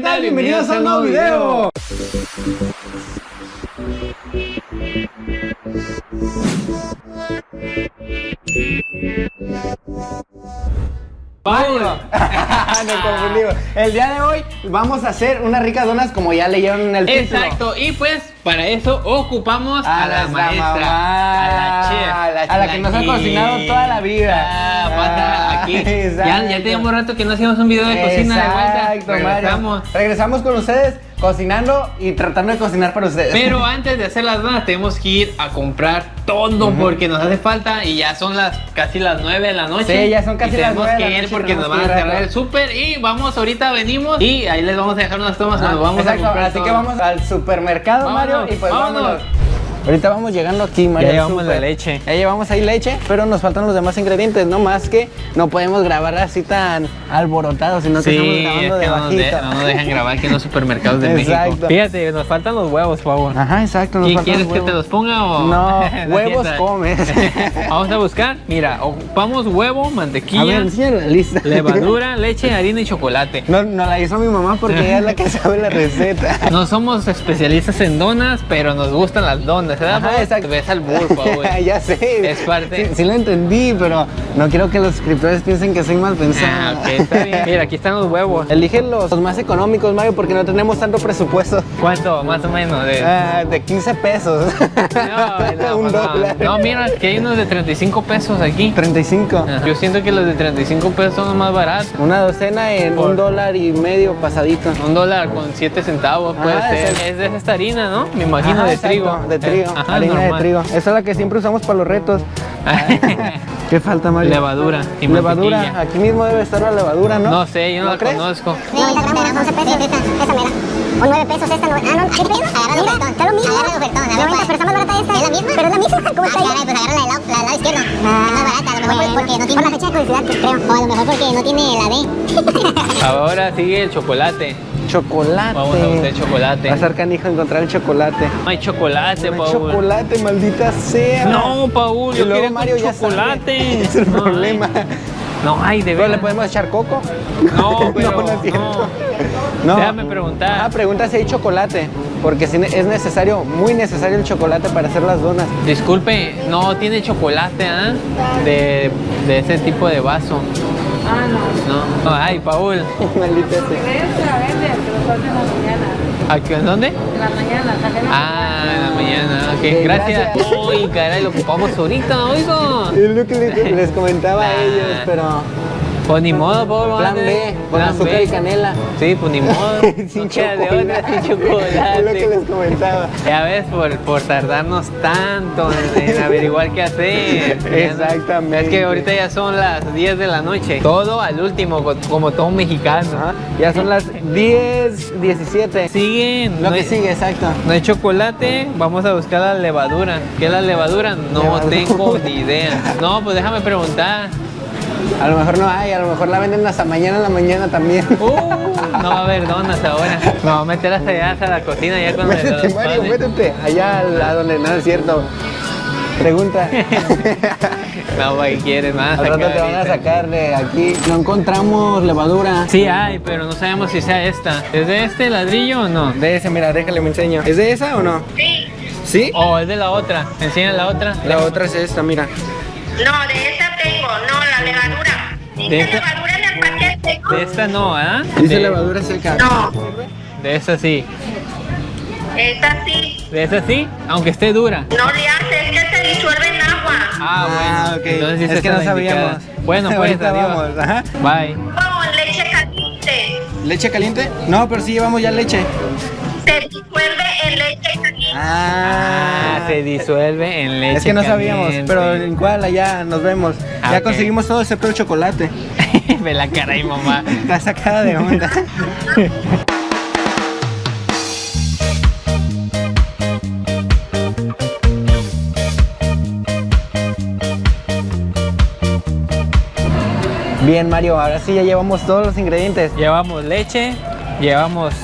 tal? Bienvenidos a un nuevo video. Nos confundimos. El día de hoy vamos a hacer unas ricas donas como ya leyeron en el título. Exacto, y pues para eso ocupamos a, la las maestra, mamá, a la chef, a la que nos ha cocinado toda la vida. Ah, pasa aquí. Ya, ya teníamos rato que no hacíamos un video de cocina de vuelta. Mario. Regresamos. Regresamos con ustedes cocinando y tratando de cocinar para ustedes. Pero antes de hacer las donas tenemos que ir a comprar todo porque nos hace falta y ya son las casi las 9 de la noche. Sí, ya son casi Y las tenemos nueve de que la ir noche, porque nos tenemos van que a ir cerrar el súper y vamos ahorita venimos y ahí les vamos a dejar unas tomas cuando vamos Exacto, a comprar así todo. que vamos al supermercado, Mario, y pues vámonos. vámonos. Ahorita vamos llegando aquí, Mario. Ya llevamos la leche. Ya llevamos ahí leche, pero nos faltan los demás ingredientes, no más que no podemos grabar así tan alborotados, sino que Sí, estamos es grabando que de no bajito. no nos dejan grabar aquí en los supermercados de Exacto. México. Fíjate, nos faltan los huevos, por favor. Ajá, exacto. nos ¿Y faltan quieres los que te los ponga o...? No, huevos comes. Vamos a buscar, mira, ocupamos huevo, A mantequilla, ver, enséñale la lista. levadura, leche, harina y chocolate. No, no la hizo mi mamá porque ella es la que sabe la receta. No somos especialistas en donas, pero nos gustan las donas, ¿verdad? Ajá, exacto. Ves al burro, güey. ya sé. Es parte. Sí, sí lo entendí, pero no quiero que los suscriptores piensen que soy mal pensado. Ah, ok, está bien. Mira, aquí están los huevos. Elige los, los más económicos, Mario, porque no tenemos tanto presupuesto. ¿Cuánto? Más o menos. De... Ah, de 15 pesos. No, no, Un no. dólar. No, mira, que hay unos de 35 pesos aquí. 35. Ah, Yo siento que los de 35 pesos son los más baratos. Una docena en Por- un dólar y medio pasadito. Un dólar con 7 centavos puede Ajá, ser. es Es de esta harina, ¿no? Me imagino Ajá, de exacto, trigo. De trigo. Eh, ajá, harina normal. de trigo. Esa es la que siempre usamos para los retos. ¿Qué falta, Mario? Levadura y Levadura. mantequilla. Aquí mismo debe estar la levadura, ¿no? No sé, yo no, la crees? conozco. 90 gramos, 11 pesos, esa, esa mera. O 9 pesos esta, no, ah, no, ¿qué pedo? Agarra el ofertón. Está lo mismo. Agarra el ofertón, a ver, 90, pero está más barata esta. ¿Es la misma? Pero es la misma, ¿cómo está ahí? Ah, pues agarra la del lado, la del lado izquierdo. Ah, es más barata, a lo mejor porque no tiene... Por la fecha de que creo. O a lo mejor porque no tiene la D. Ahora sigue el chocolate. Chocolate. Vamos a buscar chocolate. Va a ser canijo encontrar el chocolate. No hay chocolate, No hay Paul. chocolate, maldita sea. No, Paul, yo quería Mario chocolate. Es el No hay. problema. No hay, de ¿Pero le verdad. podemos echar coco? No, pero no, no es cierto. no. Déjame preguntar. Ah, pregunta si hay chocolate. Porque es necesario, muy necesario el chocolate para hacer las donas. Disculpe, no tiene chocolate, ¿ah? De, de ese tipo de vaso. Ah, no. No. Ay, Paul. Maldita sea. La venden, pero son en la mañana. ¿Aquí, ¿En dónde? En la mañana, salen a- Ah, en la mañana. Ok, gracias. gracias. Uy, caray, lo ocupamos ahorita, oigo. Es lo que les, les comentaba a ellos, pero Pues ni modo, Paul. plan. B, con azúcar B. y canela. Sí, pues ni modo. Sin chocolate. sin Es lo que chocolate. les comentaba. Ya ves, por, por tardarnos tanto en, en averiguar qué hacer. Exactamente. Es que ahorita ya son las 10 de la noche. Todo al último, co- como todo mexicano. Ajá, Ya son las 10, 17. Siguen. Lo no que hay- sigue, exacto. No hay chocolate, vamos a buscar la levadura. ¿Qué es la levadura? No Levadura. tengo ni idea. No, pues déjame preguntar. A lo mejor no hay, a lo mejor la venden hasta mañana en la mañana también. Uh, no va a haber donas ahora. Me voy a meter hasta allá, hasta la cocina ya cuando métete, los Mario, panes. métete. Allá al- a donde no es cierto. Pregunta. No, güey, quieres más. Al rato te van a sacar de aquí. No encontramos levadura. Sí hay, pero no sabemos si sea esta. ¿Es de este ladrillo o no? De ese, mira, déjale, me enseño. ¿Es de esa o no? Sí. ¿Sí? ¿O es de la otra? ¿Enseña la otra? La otra es esta, mira. No, de no, la levadura. ¿De Dice esta? levadura en el paquete, ¿no? De esta no, ¿ah? Dice de, levadura seca. No, De esta sí. esa sí. De esta sí, aunque esté dura. No le hace, es que se disuelve en agua. Ah, bueno. ok. Entonces sí es esta que no indicada. sabíamos. Bueno, pues Ahorita adiós. vamos. Ajá. Bye. Con leche caliente. ¿Leche caliente? No, pero sí llevamos ya leche. Se disuelve en leche caliente. Ah, se disuelve en leche es que no sabíamos, caliente. pero en cuál allá nos vemos. Ah, ya conseguimos todo excepto el chocolate. Ve la cara ahí, mamá. Está sacada de onda. Bien, Mario, ahora sí ya llevamos todos los ingredientes. Llevamos leche, llevamos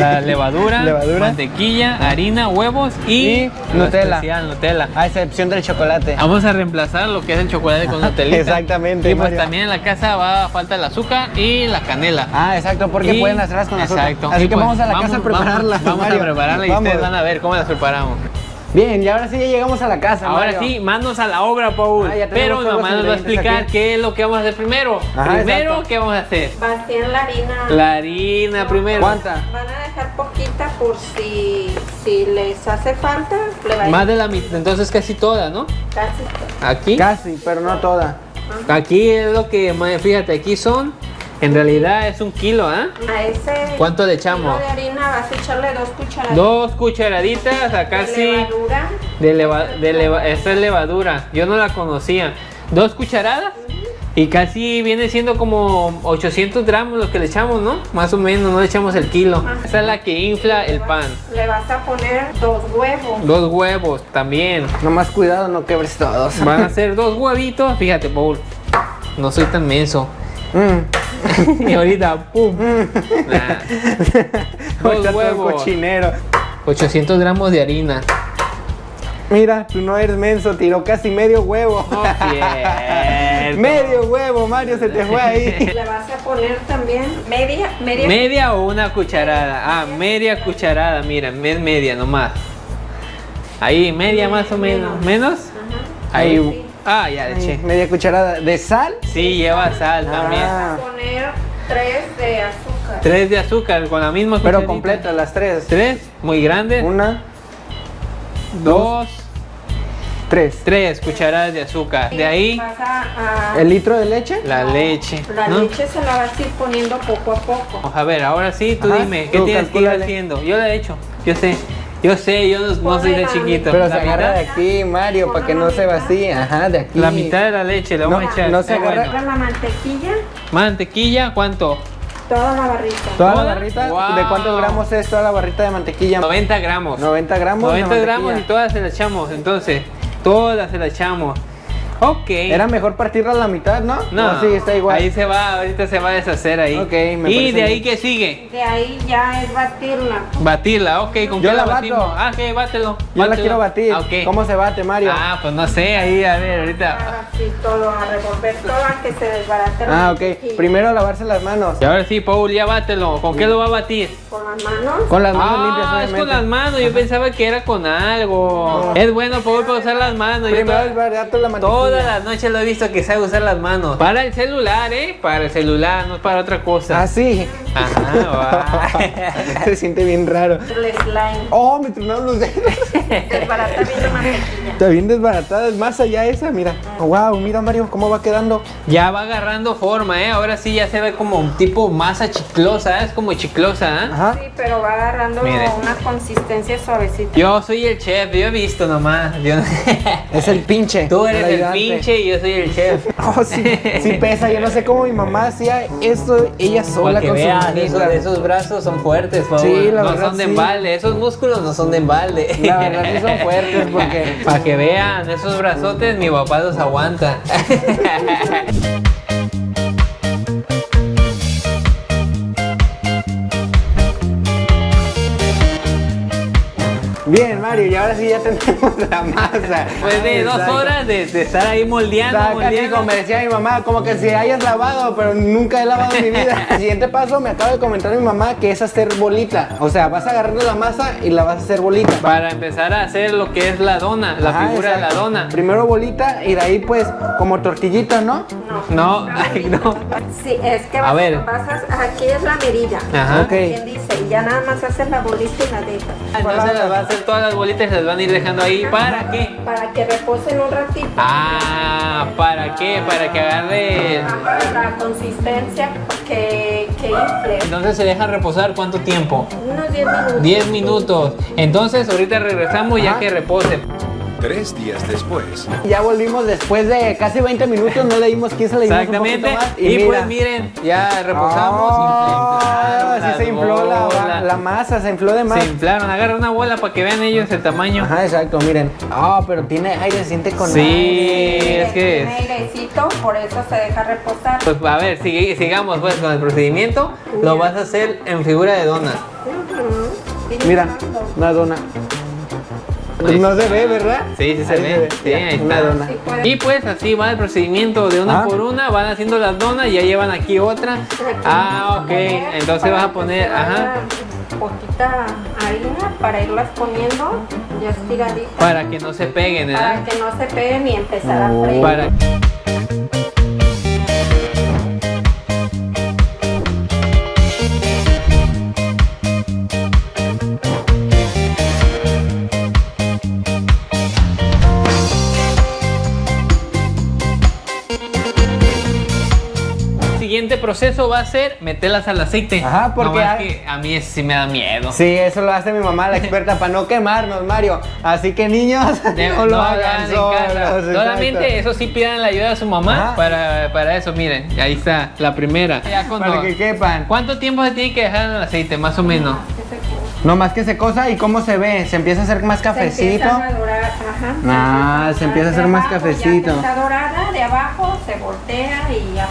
la levadura, Levadura. mantequilla, harina, huevos y, Y Nutella. especial, Nutella. A excepción del chocolate. Vamos a reemplazar lo que es el chocolate con Nutella. Exactamente, Y pues Mario. también en la casa va a falta el azúcar y la canela. Ah, exacto, porque Y- pueden hacerlas con azúcar. Exacto. Así Y que pues, vamos a la casa a prepararlas. Vamos, a prepararla y Vamos. ustedes van a ver cómo las preparamos. Bien, y ahora sí ya llegamos a la casa. Ahora Mario. sí, manos a la obra, Paul. Ah, Pero mamá nos va a explicar aquí. qué es lo que vamos a hacer primero. Ajá, primero, exacto. ¿qué vamos a hacer? Vacían la harina. La harina primero. ¿Cuánta? Van a dejar poquita por si, si les hace falta. Le va a Más de la mitad, entonces casi toda, ¿no? casi. Aquí. Casi, pero no toda. Aquí es lo que, fíjate, aquí son, en realidad es un kilo, ¿ah? A ese ¿Cuánto le kilo echamos? de harina vas a echarle dos cucharadas Dos cucharaditas a de casi levadura. de leva, de leva- esta es levadura. Yo no la conocía. Dos cucharadas y casi viene siendo como 800 gramos lo que le echamos, ¿no? Más o menos, no le echamos el kilo. Esta es la que infla el pan. Le vas a poner dos huevos. Dos huevos también. Nomás cuidado, no quebres todos. Van a ser dos huevitos. Fíjate, Paul. No soy tan menso. Mm. Y ahorita, ¡pum! Nah. Dos huevos. cochinero. 800 gramos de harina. Mira, tú no eres menso, tiró casi medio huevo. No medio huevo, Mario, se te fue ahí. Le vas a poner también media, media. ¿Media o una cucharada? Ah, media cucharada, mira, es media nomás. Ahí, media más o menos. ¿Menos? Ajá. Ahí. Ah, ya le Ay, eché. media cucharada de sal. Sí, lleva sal también. Ah. Vas a poner tres de azúcar. Tres de azúcar con la misma Pero cucharita. completas las tres. Tres, muy grandes. Una, Dos, tres. tres cucharadas de azúcar. De ahí, a, ¿El litro de leche? la leche. la ¿no? leche se la vas a ir poniendo poco a poco. A ver, ahora sí, tú Ajá, dime, ¿qué tú tienes que ir haciendo? Yo la he hecho, yo sé. Yo sé, yo no, no soy de la chiquito. Pero la se agarra de mitad, aquí, Mario, para que no se vacíe. Ajá, de aquí. la mitad de la leche le vamos No, a echar. no se Está agarra- bueno. La mantequilla, Mantequilla, ¿cuánto? toda la barrita. ¿Toda la barrita? Wow. ¿De cuántos gramos es toda la barrita de mantequilla? 90 gramos. 90 gramos. de 90 gramos y todas se las echamos, entonces. Todas se las echamos. Ok. Era mejor partirla a la mitad, ¿no? No, ¿O sí, está igual. Ahí se va, ahorita se va a deshacer ahí. Ok, me y de ahí bien. que sigue. De ahí ya es batirla. Batirla, ok, ¿con Yo qué la bato. Ah, ok, bátelo. Yo la quiero batir. Ah, ok. ¿Cómo se bate, Mario? Ah, pues no sé, ahí, a ver, ahorita. Así todo, a revolver todo a que se desbarate la Ah, ok. Primero lavarse las manos. Y ahora sí, Paul, ya bátelo. ¿Con qué lo va a batir? Con las manos. Con las manos ah, limpias, es obviamente. con las manos. Yo pensaba que era con algo. Es bueno, Paul, para usar las manos. Yo Primero toda- es barato la mantequilla. Todas las noches lo he visto que sabe usar las manos. Para el celular, ¿eh? Para el celular, no es para otra cosa. Ah, sí. Ajá, Se siente bien raro. El slime. Oh, me tronaron los dedos. Desbarata bien la mantequilla. Está bien desbaratada. Es más allá esa, mira. wow, mira, Mario, cómo va quedando. Ya va agarrando forma, ¿eh? Ahora sí ya se ve como un tipo masa chiclosa, ¿eh? es como chiclosa, ¿eh? Ajá. Sí, pero va agarrando una consistencia suavecita. Yo soy el chef, yo he visto nomás. Yo Es el pinche. Tú eres el pinche y yo soy el chef. Oh, sí, sí pesa. Yo no sé cómo mi mamá hacía esto ella sola Para que con sus vean, esos, esos brazos son fuertes, por Sí, favor. la no verdad, son de sí. embalde, esos músculos no son de embalde. La verdad sí son fuertes porque Para que vean, esos brazotes mi papá los aguanta. Bien, Mario, y ahora sí ya tenemos la masa. Pues de dos horas de, de estar ahí moldeando, Saca, moldeando. como me decía mi mamá, como que si hayas lavado, pero nunca he lavado en mi vida. El siguiente paso me acaba de comentar mi mamá que es hacer bolita. O sea, vas agarrando la masa y la vas a hacer bolita. Para empezar a hacer lo que es la dona, la Ajá, figura de la dona. Primero bolita y de ahí pues como tortillita, ¿no? No, ay, no. Sí, es que A vas, ver. vas a- aquí es la medida. Ajá. Ok. ¿Quién dice? Y ya nada más haces la bolita y la dejas. Entonces las va a hacer todas las bolitas las van a ir dejando ahí. ¿Para qué? Para que reposen un ratito. Ah, ¿para qué? Para que agarre. La consistencia que, que infle. Entonces se deja reposar cuánto tiempo? Unos 10 minutos. 10 minutos. Entonces ahorita regresamos ya Ajá. que repose. Tres días después. Ya volvimos después de casi 20 minutos, no le dimos 15, le dimos Exactamente. un más. Y, mira. pues miren, ya reposamos. Ah, infla- sí se infló la, masa se infló de más. Se inflaron. Agarra una bola para que vean ellos el tamaño. Ajá, exacto, miren. Ah, pero tiene aire, se siente con Sí. aire. es que- Tiene airecito, por eso se deja reposar. Pues a ver, sigamos pues con el procedimiento. Lo vas a hacer en figura de dona. Ujú. Mira, una dona. Ahí No está. se ve, ¿verdad? Sí, sí se Ahí ve. Sí, ahí una está. dona. Y pues así va el procedimiento de una Ah. por una, van haciendo las donas y ya llevan aquí otra. Ah, ok. Entonces Para vas a poner, ajá, Poquita harina para irlas poniendo ya estiraditas. para que no se peguen, para ¿verdad? que no se peguen y empezar a Oh. freír. Para proceso va a ser meterlas al aceite. Ajá, porque Nomás hay- que a mí sí me da miedo. Sí, eso lo hace mi mamá, la experta, para no quemarnos, Mario. Así que niños, De- no lo hagan solos, Solamente eso sí pidan la ayuda de su mamá para, para eso, miren, ahí está la primera. Ya cuando- Para que quepan. ¿Cuánto tiempo se tiene que dejar en el aceite, más o menos? No más que se cosa y cómo se ve, se empieza a hacer más Se cafecito. empiezan a dorar, ajá. Ah, se empieza a hacer más abajo, cafecito. Ya que está dorada, de abajo se voltea y ya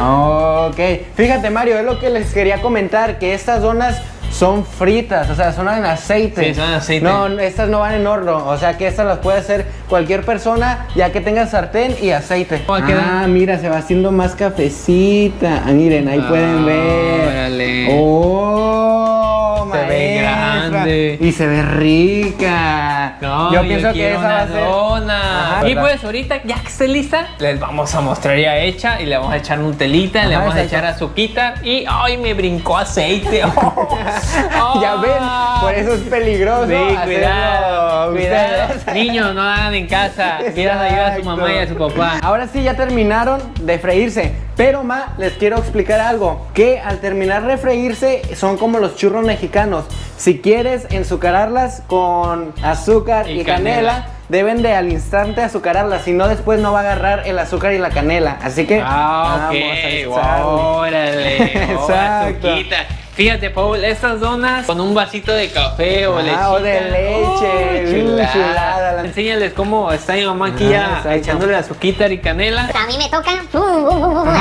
Ok, fíjate Mario, es lo que les quería comentar, que estas donas son fritas, o sea, son en aceite. Sí, son en aceite. No, estas no van en horno, o sea que estas las puede hacer cualquier persona ya que tenga sartén y aceite. Ah, mira, se va haciendo más cafecita. Ah, miren, ahí Ah, pueden ver. órale. Oh, Se ve grande. Y se ve rica. No, yo pienso que esa va una a ser. dona. Ajá, y pues ahorita ya que esté lista, les vamos a mostrar ya hecha y le vamos a echar Nutelita, le Ajá, vamos a echar azuquita y ¡ay! me brincó aceite. ya ven, por eso es peligroso. Sí, cuidado, cuidado. Niños, no hagan en casa. Pidan ayuda a su mamá y a su papá. Ahora sí ya terminaron de freírse. Pero ma, les quiero explicar algo. Que al terminar de freírse son como los churros mexicanos. Si quieres enzucararlas con azúcar y, Y canela, canela. deben de al instante azucararlas. Si no, después no va a agarrar el azúcar y la canela. Así que Ah, vamos a ok. echarle. Órale. Exacto. Exacto. Fíjate, Paul, estas donas con un vasito de café o Ah, lechita. o de leche. Mm, chulada. chulada, la- Enséñales cómo está mi mamá aquí Ah, ya exacto. echándole azúcar y canela. A mí me toca.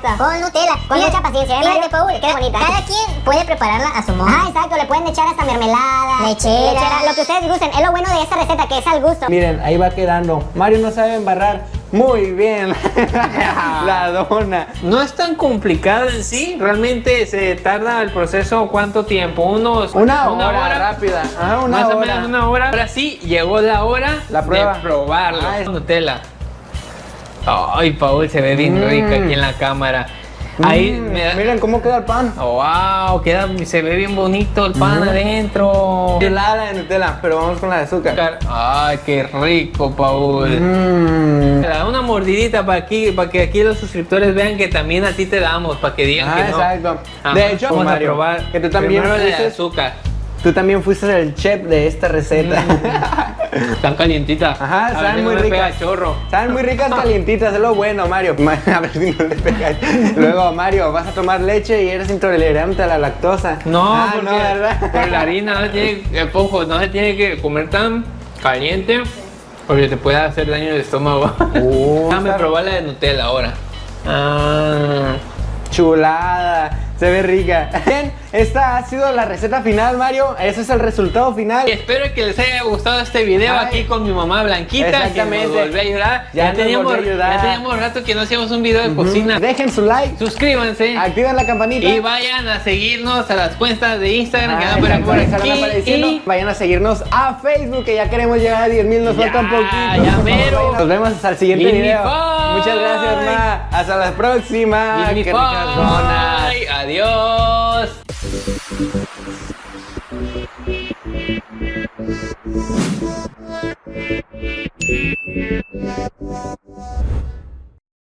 Ah, con Nutella. Con mucha paciencia. ¿eh, Fíjate, Paul, qué bonita. Cada quien puede prepararla a su modo. Ah, exacto. Le pueden echar hasta mermelada, lechera, lo que ustedes gusten. Es lo bueno de esta receta, que es al gusto. Miren, ahí va quedando. Mario no sabe embarrar muy bien la dona. No es tan complicado en sí, realmente se tarda el proceso cuánto tiempo, unos Una hora, rápida. Ajá, una más o hora. menos una hora. Ahora sí llegó la hora La prueba. de probarlo. Ah, es- Nutella. Ay, Paul, se ve bien Mm. rica aquí en la cámara. Ahí Mm, da- Miren cómo queda el pan. Wow, queda, se ve bien bonito el pan Mm. adentro. Helada de Nutella, pero vamos con la de azúcar. Ay, qué rico, Paul. Mm. Da una mordidita para aquí, para que aquí los suscriptores vean que también a ti te damos, para que digan Ah, que no. exacto. Ajá, De hecho, vamos Mario, a probar. que tú también de azúcar. Tú también fuiste el chef de esta receta. Están calientitas. Ajá, saben si muy no pega ricas. chorro. Saben muy ricas calientitas, es lo bueno, Mario. Ma- A ver si no le pegas. Luego, Mario, vas a tomar leche y eres intolerante a la lactosa. No, Ah, porque no, ¿verdad? por la harina no se tiene, eh, ojo, no se tiene que comer tan caliente porque te puede hacer daño al estómago. Oh, Déjame probar la de Nutella ahora. Ah, Chulada, se ve rica. Bien, esta ha sido la receta final, Mario. Ese es el resultado final. y espero que les haya gustado este video Ay. aquí con mi mamá Blanquita, que Exactamente. nos volvió a ayudar. Ya teníamos, a ayudar. ya teníamos rato que no hacíamos un video de cocina. Dejen su like, Suscríbanse. activen la campanita. Y vayan a seguirnos a las cuentas de Instagram que Ah, van por, aquí. Y Vayan a seguirnos a Facebook, que ya queremos llegar a 10 mil, nos falta un poquito. ya mero. Nos vemos hasta el siguiente video. Muchas gracias, Ma. Hasta la próxima. Qué ricas donas. Adiós.